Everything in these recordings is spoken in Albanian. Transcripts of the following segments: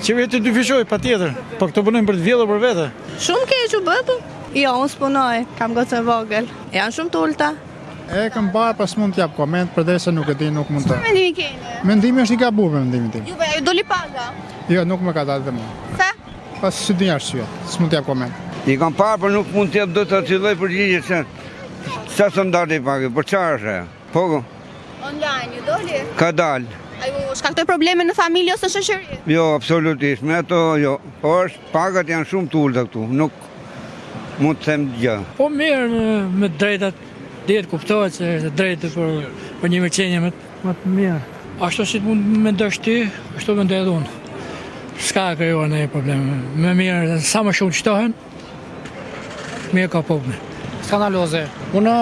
Qeveria të dyfishojë, patjetër, po këta punojnë për të vjedhur për vete. Shumë keq u bëftë? Jo, unë s'punoj, kam gocën e vogël. Janë shumë t'ulta. E kam parë, po s'mund t'jap koment, për atë se nuk e di, nuk mund të... Mendim keni? Mendimi është e gabume, mendimi im. Juve, ju doli paga? Jo, nuk më ka dalë dhe mu. Sa? Po s'e di, është jo, s'mund t'jap koment. I kam parë, por nuk mund t'jap dot atë lloj përgjigje, se... Sa standardi page, për çfarë është e? Po. Online ju doli? Ka dalë. A ju shkaktoi probleme në familje ose në shoqëri? Jo, absolutisht, me ato jo. Po është pagat janë shumë të ulta këtu, nuk mund të them gjë. Po mirë me, me drejtë, dihet, kuptohet se është e drejtë për për një mirëqenie më më të mirë. Ashtu si mund të mendosh ti, ashtu mendoj edhe unë. S'ka krijuar ndonjë problem. Më mirë sa më shumë shtohen, Mirë ka po me. Skandaloze. Unë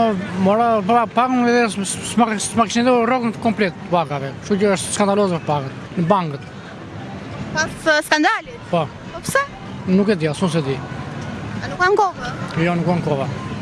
mora pra pagën dhe s'ma s'ma kishin dhënë rrogën komplet pagave. Kështu që është skandaloze për pagën në bankët. Pas uh, skandalit? Po. Po pse? Nuk e di, as unë s'e di. A nuk kanë kova? Jo, nuk kanë kova.